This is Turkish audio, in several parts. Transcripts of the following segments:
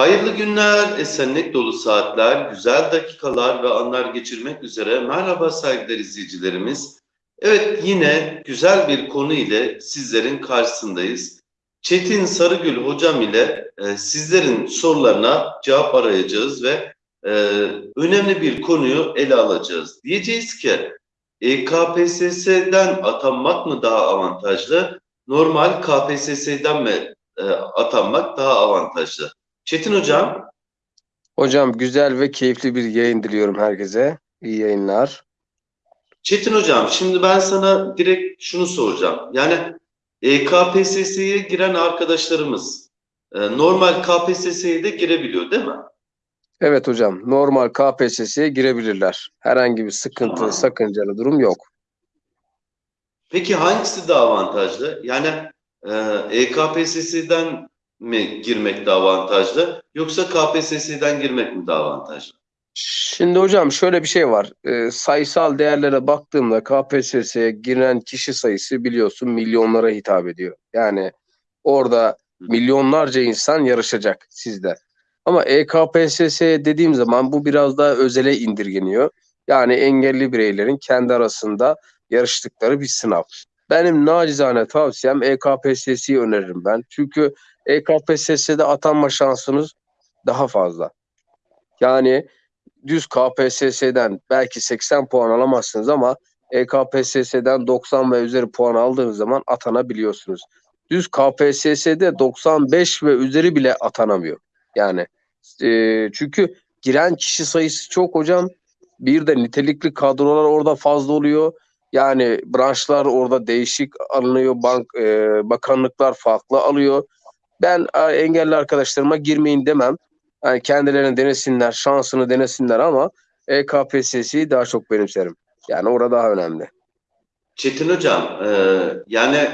Hayırlı günler, esenlik dolu saatler, güzel dakikalar ve anlar geçirmek üzere. Merhaba saygıdeğer izleyicilerimiz. Evet yine güzel bir konu ile sizlerin karşısındayız. Çetin Sarıgül hocam ile e, sizlerin sorularına cevap arayacağız ve e, önemli bir konuyu ele alacağız. Diyeceğiz ki e, KPSS'den atanmak mı daha avantajlı, normal KPSS'den mi e, atanmak daha avantajlı? Çetin Hocam, Hocam güzel ve keyifli bir yayın diliyorum herkese. İyi yayınlar. Çetin Hocam şimdi ben sana direkt şunu soracağım. Yani e, KPSS'ye giren arkadaşlarımız e, normal KPSS'ye de girebiliyor değil mi? Evet hocam normal KPSS'ye girebilirler. Herhangi bir sıkıntı, Tamam. sakıncalı durum yok. Peki hangisi daha avantajlı? Yani e, EKPSS'den mi girmek daha avantajlı yoksa KPSS'den girmek mi daha avantajlı? Şimdi hocam şöyle bir şey var. Ee, sayısal değerlere baktığımda KPSS'ye giren kişi sayısı biliyorsun milyonlara hitap ediyor. Yani orada milyonlarca insan yarışacak sizde. Ama E EKPSS dediğim zaman bu biraz daha özele indirgeniyor. Yani engelli bireylerin kendi arasında yarıştıkları bir sınav. Benim nacizane tavsiyem E EKPSS'yi öneririm ben. Çünkü E EKPSS'de atanma şansınız daha fazla. Yani düz KPSS'den belki 80 puan alamazsınız ama EKPSS'den 90 ve üzeri puan aldığınız zaman atanabiliyorsunuz. Düz KPSS'de 95 ve üzeri bile atanamıyor. Yani e, çünkü giren kişi sayısı çok hocam. Bir de nitelikli kadrolar orada fazla oluyor. Yani branşlar orada değişik alınıyor. Bank e, bakanlıklar farklı alıyor. Ben engelli arkadaşlarıma girmeyin demem. Yani kendilerini denesinler, şansını denesinler ama EKPSS'yi daha çok benimserim. Yani orada daha önemli. Çetin Hocam, e, yani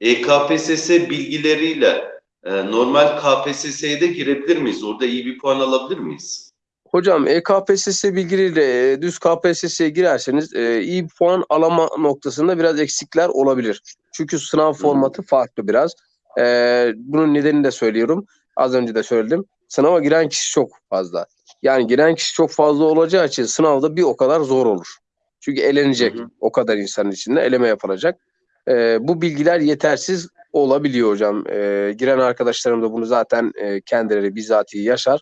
EKPSS bilgileriyle e, normal KPSS'ye de girebilir miyiz? Orada iyi bir puan alabilir miyiz? Hocam EKPSS bilgileriyle e, düz KPSS'ye girerseniz e, iyi bir puan alama noktasında biraz eksikler olabilir. Çünkü sınav formatı farklı biraz. E, bunun nedenini de söylüyorum. Az önce de söyledim. Sınava giren kişi çok fazla. Yani giren kişi çok fazla olacağı için sınavda bir o kadar zor olur. Çünkü elenecek Hı hı. o kadar insanın içinde eleme yapılacak. E, bu bilgiler yetersiz olabiliyor hocam. E, giren arkadaşlarım da bunu zaten e, kendileri bizatihi yaşar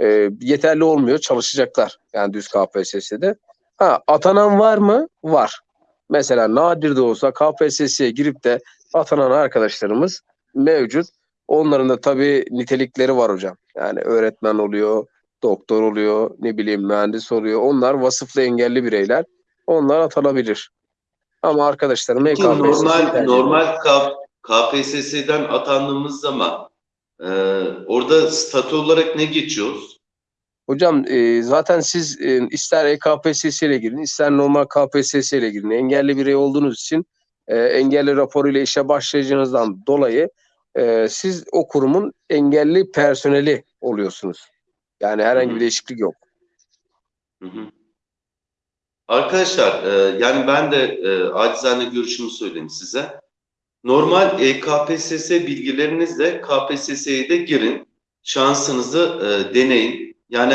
e, yeterli olmuyor. Çalışacaklar yani düz KPSS'de. Ha atanan var mı? Var. Mesela nadir de olsa KPSS'ye girip de atanan arkadaşlarımız mevcut. Onların da tabii nitelikleri var hocam. Yani öğretmen oluyor, doktor oluyor, ne bileyim mühendis oluyor. Onlar vasıflı engelli bireyler. Onlar atanabilir. Ama arkadaşlarım EKPSS'yi normal normal KPSS'den atandığımız zaman e, orada statü olarak ne geçiyoruz? Hocam e, zaten siz e, ister EKPSS ile girin, ister normal KPSS ile girin. Engelli birey olduğunuz için e, engelli raporuyla işe başlayacağınızdan dolayı e, siz o kurumun engelli personeli oluyorsunuz. Yani herhangi bir değişiklik yok. Hı hı. Arkadaşlar, e, yani ben de e, acizane görüşümü söyleyeyim size. Normal e, KPSS bilgilerinizle KPSS'ye de girin. Şansınızı e, deneyin. Yani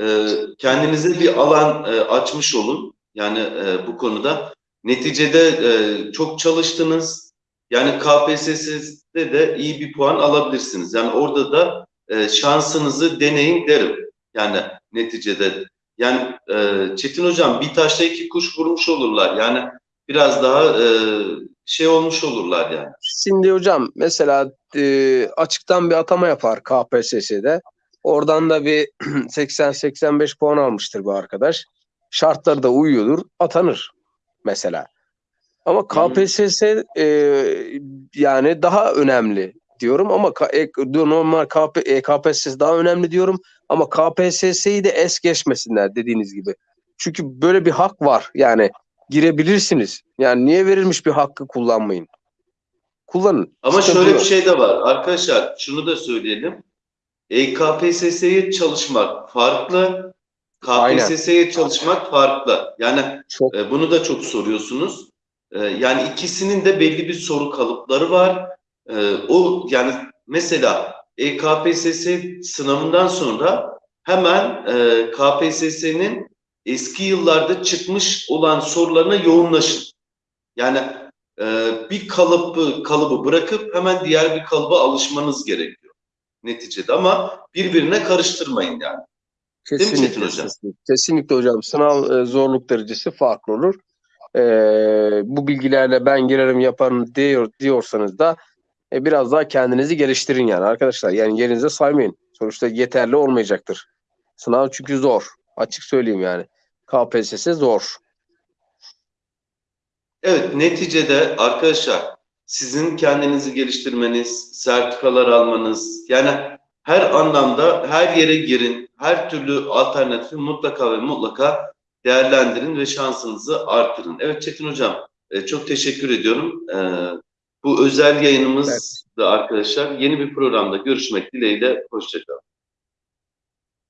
e, kendinize bir alan e, açmış olun. Yani e, bu konuda. Neticede e, çok çalıştınız. Yani KPSS'de de iyi bir puan alabilirsiniz. Yani orada da e, şansınızı deneyin derim. Yani neticede. Yani e, Çetin Hocam bir taşla iki kuş vurmuş olurlar. Yani biraz daha e, şey olmuş olurlar yani. Şimdi hocam mesela e, açıktan bir atama yapar KPSS'de. Oradan da bir 80-85 puan almıştır bu arkadaş. Şartları da uyuyordur, atanır mesela. Ama. KPSS e, yani daha önemli diyorum ama e, normal KP, e, KPSS daha önemli diyorum ama KPSS'yi de es geçmesinler dediğiniz gibi. Çünkü böyle bir hak var. Yani girebilirsiniz. Yani niye verilmiş bir hakkı kullanmayın? Kullanın. Ama Sıkıntı şöyle bir yok. şey de var. Arkadaşlar şunu da söyleyelim. E, KPSS'ye çalışmak farklı. KPSS'ye çalışmak farklı. Yani Çok e, bunu da çok soruyorsunuz. E, yani ikisinin de belli bir soru kalıpları var. E, o yani mesela e, KPSS sınavından sonra hemen e, KPSS'nin eski yıllarda çıkmış olan sorularına yoğunlaşın. Yani e, bir kalıbı kalıbı bırakıp hemen diğer bir kalıba alışmanız gerekiyor neticede ama birbirine karıştırmayın yani. Mi Çetin Kesinlikle, hocam? kesinlikle, kesinlikle hocam. Sınav e, zorluk derecesi farklı olur. E, bu bilgilerle ben girerim yaparım diyor, diyorsanız da e, biraz daha kendinizi geliştirin yani arkadaşlar. Yani yerinize saymayın. Sonuçta yeterli olmayacaktır. Sınav çünkü zor. Açık söyleyeyim yani. KPSS zor. Evet, neticede arkadaşlar sizin kendinizi geliştirmeniz, sertifikalar almanız, yani her anlamda her yere girin, her türlü alternatifi mutlaka ve mutlaka değerlendirin ve şansınızı artırın. Evet Çetin Hocam, e, çok teşekkür ediyorum. E, bu özel yayınımızda arkadaşlar yeni bir programda görüşmek dileğiyle, hoşçakalın.